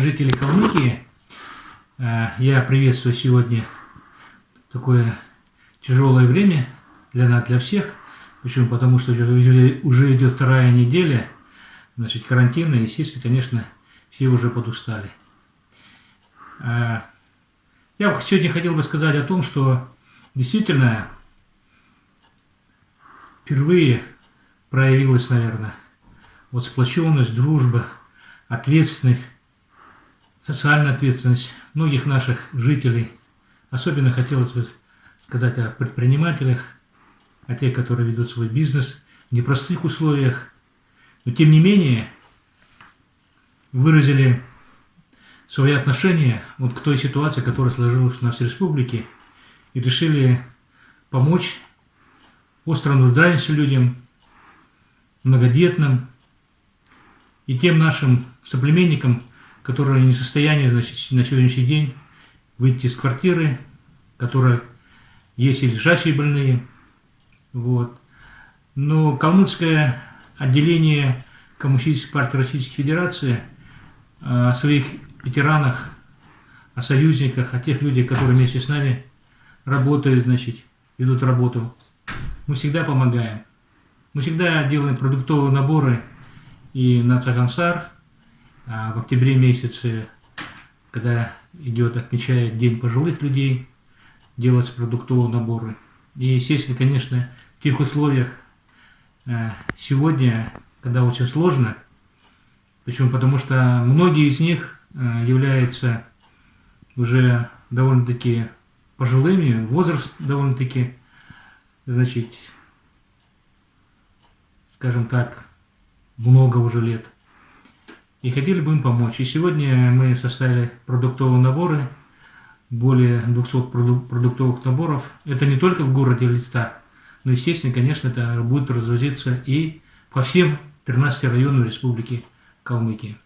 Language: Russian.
жители Калмыкии, э, я приветствую сегодня такое тяжелое время для нас, для всех. Почему? Потому что уже идет вторая неделя значит, карантина, и, естественно, конечно, все уже подустали. Э, я сегодня хотел бы сказать о том, что действительно впервые проявилась, наверное, вот сплоченность, дружба, ответственность, социальная ответственность многих наших жителей. Особенно хотелось бы сказать о предпринимателях, о тех, которые ведут свой бизнес в непростых условиях. Но тем не менее выразили свои отношения вот к той ситуации, которая сложилась у нас в республике, и решили помочь остро нуждающимся людям, многодетным, и тем нашим соплеменникам, которые не в состоянии значит, на сегодняшний день выйти из квартиры, которые есть и лежащие больные. Вот. Но калмыцкое отделение Коммунистической партии Российской Федерации о своих ветеранах, о союзниках, о тех людях, которые вместе с нами работают, значит, ведут работу. Мы всегда помогаем. Мы всегда делаем продуктовые наборы и на Цагансар а в октябре месяце, когда идет, отмечает День пожилых людей, делаются продуктовые наборы. И, естественно, конечно, в тех условиях э, сегодня, когда очень сложно, почему? Потому что многие из них э, являются уже довольно-таки пожилыми, возраст довольно-таки, значит, скажем так, много уже лет. И хотели бы им помочь. И сегодня мы составили продуктовые наборы, более 200 продуктовых наборов. Это не только в городе Листа, но, естественно, конечно, это будет развозиться и по всем 13 районам Республики Калмыкия.